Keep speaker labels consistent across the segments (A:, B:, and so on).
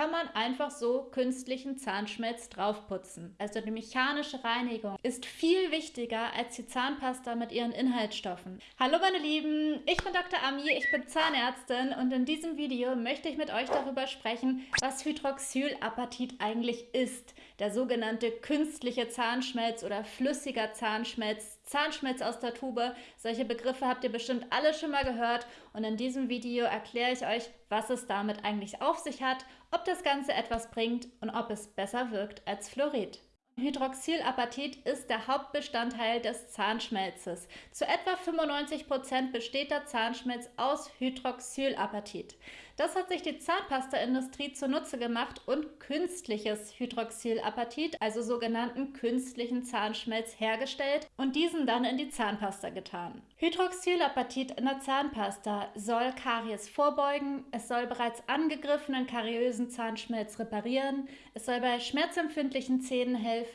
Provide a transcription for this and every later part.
A: kann man einfach so künstlichen Zahnschmelz draufputzen. Also die mechanische Reinigung ist viel wichtiger als die Zahnpasta mit ihren Inhaltsstoffen. Hallo meine Lieben, ich bin Dr. Ami, ich bin Zahnärztin und in diesem Video möchte ich mit euch darüber sprechen, was Hydroxylapatit eigentlich ist. Der sogenannte künstliche Zahnschmelz oder flüssiger Zahnschmelz, Zahnschmelz aus der Tube. Solche Begriffe habt ihr bestimmt alle schon mal gehört und in diesem Video erkläre ich euch, was es damit eigentlich auf sich hat, ob das Ganze etwas bringt und ob es besser wirkt als Fluorid. Hydroxylapatit ist der Hauptbestandteil des Zahnschmelzes. Zu etwa 95% besteht der Zahnschmelz aus Hydroxylapatit. Das hat sich die Zahnpasta-Industrie zunutze gemacht und künstliches Hydroxylapatit, also sogenannten künstlichen Zahnschmelz, hergestellt und diesen dann in die Zahnpasta getan. Hydroxylapatit in der Zahnpasta soll Karies vorbeugen, es soll bereits angegriffenen kariösen Zahnschmelz reparieren, es soll bei schmerzempfindlichen Zähnen helfen,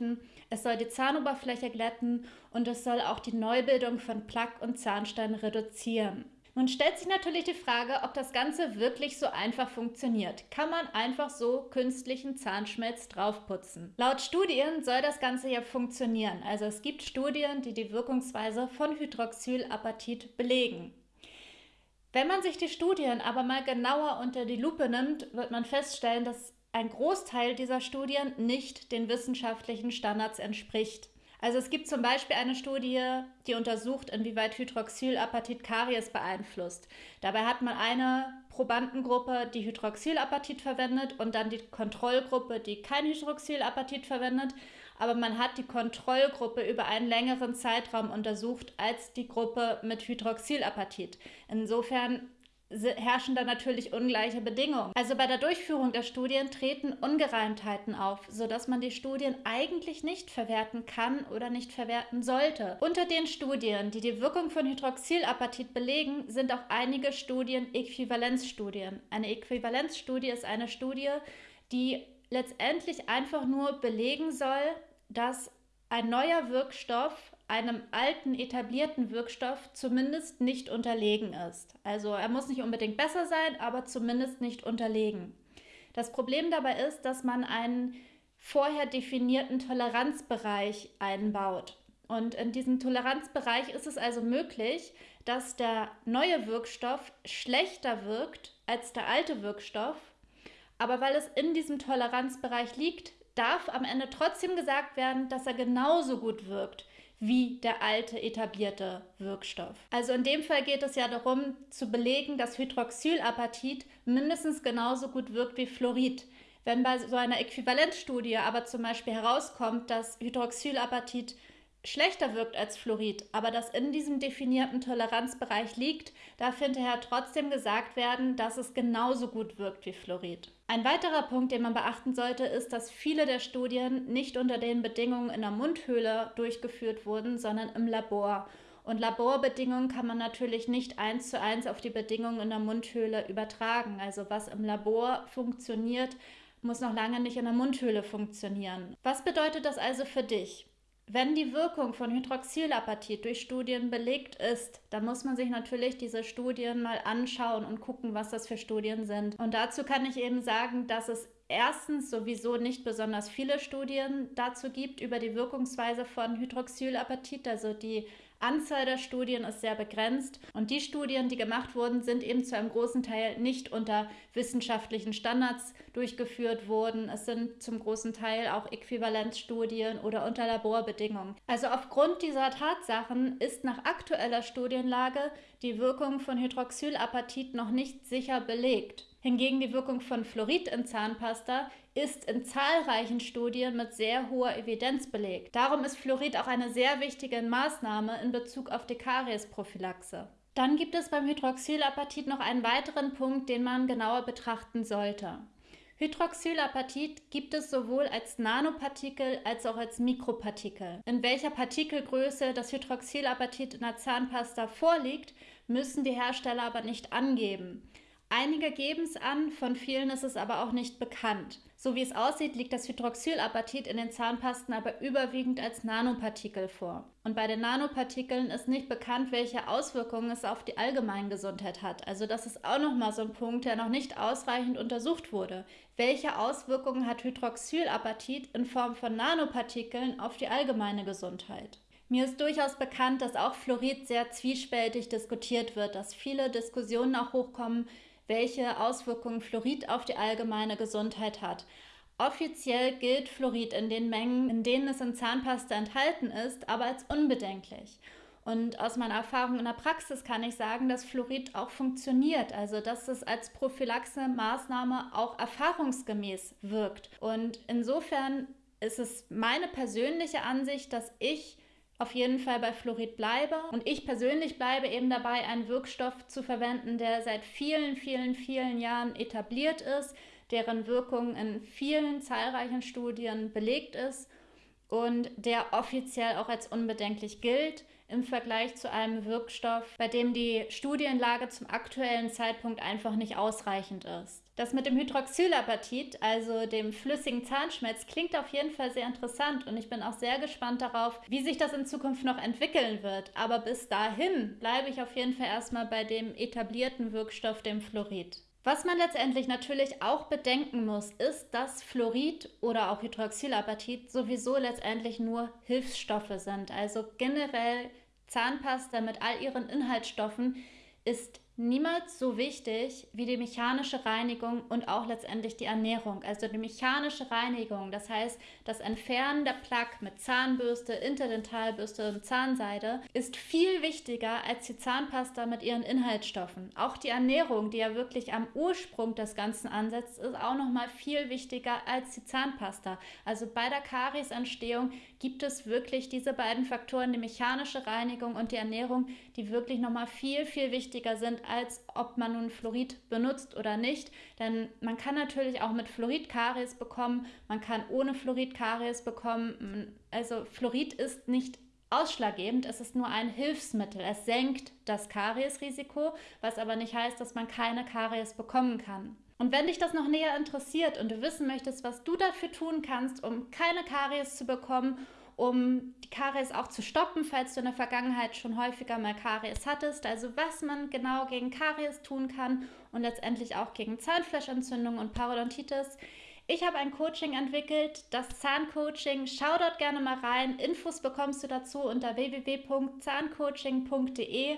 A: es soll die Zahnoberfläche glätten und es soll auch die Neubildung von Plaque und Zahnstein reduzieren. Nun stellt sich natürlich die Frage, ob das Ganze wirklich so einfach funktioniert. Kann man einfach so künstlichen Zahnschmelz draufputzen? Laut Studien soll das Ganze ja funktionieren. Also es gibt Studien, die die Wirkungsweise von Hydroxylapatit belegen. Wenn man sich die Studien aber mal genauer unter die Lupe nimmt, wird man feststellen, dass ein Großteil dieser Studien nicht den wissenschaftlichen Standards entspricht. Also es gibt zum Beispiel eine Studie, die untersucht, inwieweit Hydroxylapatit Karies beeinflusst. Dabei hat man eine Probandengruppe, die Hydroxylapatit verwendet und dann die Kontrollgruppe, die kein Hydroxylapatit verwendet. Aber man hat die Kontrollgruppe über einen längeren Zeitraum untersucht als die Gruppe mit Hydroxylapatit. Insofern herrschen da natürlich ungleiche Bedingungen. Also bei der Durchführung der Studien treten Ungereimtheiten auf, sodass man die Studien eigentlich nicht verwerten kann oder nicht verwerten sollte. Unter den Studien, die die Wirkung von Hydroxylapatit belegen, sind auch einige Studien Äquivalenzstudien. Eine Äquivalenzstudie ist eine Studie, die letztendlich einfach nur belegen soll, dass ein neuer Wirkstoff einem alten etablierten Wirkstoff zumindest nicht unterlegen ist. Also er muss nicht unbedingt besser sein, aber zumindest nicht unterlegen. Das Problem dabei ist, dass man einen vorher definierten Toleranzbereich einbaut. Und in diesem Toleranzbereich ist es also möglich, dass der neue Wirkstoff schlechter wirkt als der alte Wirkstoff. Aber weil es in diesem Toleranzbereich liegt, darf am Ende trotzdem gesagt werden, dass er genauso gut wirkt wie der alte etablierte Wirkstoff. Also in dem Fall geht es ja darum zu belegen, dass Hydroxylapatit mindestens genauso gut wirkt wie Fluorid. Wenn bei so einer Äquivalenzstudie aber zum Beispiel herauskommt, dass Hydroxylapatit schlechter wirkt als Fluorid, aber das in diesem definierten Toleranzbereich liegt, darf hinterher trotzdem gesagt werden, dass es genauso gut wirkt wie Fluorid. Ein weiterer Punkt, den man beachten sollte, ist, dass viele der Studien nicht unter den Bedingungen in der Mundhöhle durchgeführt wurden, sondern im Labor. Und Laborbedingungen kann man natürlich nicht eins zu eins auf die Bedingungen in der Mundhöhle übertragen. Also was im Labor funktioniert, muss noch lange nicht in der Mundhöhle funktionieren. Was bedeutet das also für dich? Wenn die Wirkung von Hydroxylapatit durch Studien belegt ist, dann muss man sich natürlich diese Studien mal anschauen und gucken, was das für Studien sind. Und dazu kann ich eben sagen, dass es erstens sowieso nicht besonders viele Studien dazu gibt über die Wirkungsweise von Hydroxylapatit, also die Anzahl der Studien ist sehr begrenzt und die Studien, die gemacht wurden, sind eben zu einem großen Teil nicht unter wissenschaftlichen Standards durchgeführt worden. Es sind zum großen Teil auch Äquivalenzstudien oder unter Laborbedingungen. Also aufgrund dieser Tatsachen ist nach aktueller Studienlage die Wirkung von Hydroxylapatit noch nicht sicher belegt. Hingegen die Wirkung von Fluorid in Zahnpasta ist in zahlreichen Studien mit sehr hoher Evidenz belegt. Darum ist Fluorid auch eine sehr wichtige Maßnahme in Bezug auf die Kariesprophylaxe. Dann gibt es beim Hydroxylapatit noch einen weiteren Punkt, den man genauer betrachten sollte. Hydroxylapatit gibt es sowohl als Nanopartikel als auch als Mikropartikel. In welcher Partikelgröße das Hydroxylapatit in der Zahnpasta vorliegt, müssen die Hersteller aber nicht angeben. Einige geben es an, von vielen ist es aber auch nicht bekannt. So wie es aussieht, liegt das Hydroxylapatit in den Zahnpasten aber überwiegend als Nanopartikel vor. Und bei den Nanopartikeln ist nicht bekannt, welche Auswirkungen es auf die Allgemeingesundheit hat. Also das ist auch nochmal so ein Punkt, der noch nicht ausreichend untersucht wurde. Welche Auswirkungen hat Hydroxylapatit in Form von Nanopartikeln auf die allgemeine Gesundheit? Mir ist durchaus bekannt, dass auch Fluorid sehr zwiespältig diskutiert wird, dass viele Diskussionen auch hochkommen, welche Auswirkungen Fluorid auf die allgemeine Gesundheit hat. Offiziell gilt Fluorid in den Mengen, in denen es in Zahnpasta enthalten ist, aber als unbedenklich. Und aus meiner Erfahrung in der Praxis kann ich sagen, dass Fluorid auch funktioniert, also dass es als Prophylaxe-Maßnahme auch erfahrungsgemäß wirkt. Und insofern ist es meine persönliche Ansicht, dass ich auf jeden Fall bei Fluorid bleibe. Und ich persönlich bleibe eben dabei, einen Wirkstoff zu verwenden, der seit vielen, vielen, vielen Jahren etabliert ist, deren Wirkung in vielen zahlreichen Studien belegt ist und der offiziell auch als unbedenklich gilt im Vergleich zu einem Wirkstoff, bei dem die Studienlage zum aktuellen Zeitpunkt einfach nicht ausreichend ist. Das mit dem Hydroxylapatit, also dem flüssigen Zahnschmelz, klingt auf jeden Fall sehr interessant und ich bin auch sehr gespannt darauf, wie sich das in Zukunft noch entwickeln wird. Aber bis dahin bleibe ich auf jeden Fall erstmal bei dem etablierten Wirkstoff, dem Fluorid. Was man letztendlich natürlich auch bedenken muss, ist, dass Fluorid oder auch Hydroxylapatit sowieso letztendlich nur Hilfsstoffe sind. Also generell Zahnpasta mit all ihren Inhaltsstoffen ist niemals so wichtig wie die mechanische Reinigung und auch letztendlich die Ernährung. Also die mechanische Reinigung, das heißt das Entfernen der Plaque mit Zahnbürste, Interdentalbürste und Zahnseide, ist viel wichtiger als die Zahnpasta mit ihren Inhaltsstoffen. Auch die Ernährung, die ja wirklich am Ursprung des Ganzen ansetzt, ist auch noch mal viel wichtiger als die Zahnpasta. Also bei der Kariesentstehung gibt es wirklich diese beiden Faktoren, die mechanische Reinigung und die Ernährung, die wirklich noch mal viel viel wichtiger sind als ob man nun Fluorid benutzt oder nicht. Denn man kann natürlich auch mit Fluorid Karies bekommen, man kann ohne Fluorid Karies bekommen. Also Fluorid ist nicht ausschlaggebend, es ist nur ein Hilfsmittel. Es senkt das Kariesrisiko, was aber nicht heißt, dass man keine Karies bekommen kann. Und wenn dich das noch näher interessiert und du wissen möchtest, was du dafür tun kannst, um keine Karies zu bekommen um die Karies auch zu stoppen, falls du in der Vergangenheit schon häufiger mal Karies hattest. Also was man genau gegen Karies tun kann und letztendlich auch gegen Zahnfleischentzündung und Parodontitis. Ich habe ein Coaching entwickelt, das Zahncoaching. Schau dort gerne mal rein. Infos bekommst du dazu unter www.zahncoaching.de.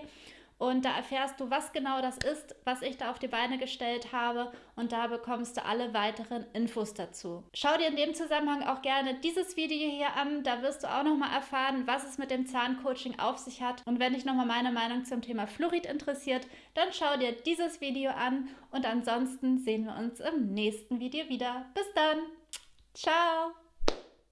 A: Und da erfährst du, was genau das ist, was ich da auf die Beine gestellt habe. Und da bekommst du alle weiteren Infos dazu. Schau dir in dem Zusammenhang auch gerne dieses Video hier an. Da wirst du auch nochmal erfahren, was es mit dem Zahncoaching auf sich hat. Und wenn dich nochmal meine Meinung zum Thema Fluorid interessiert, dann schau dir dieses Video an. Und ansonsten sehen wir uns im nächsten Video wieder. Bis dann. Ciao.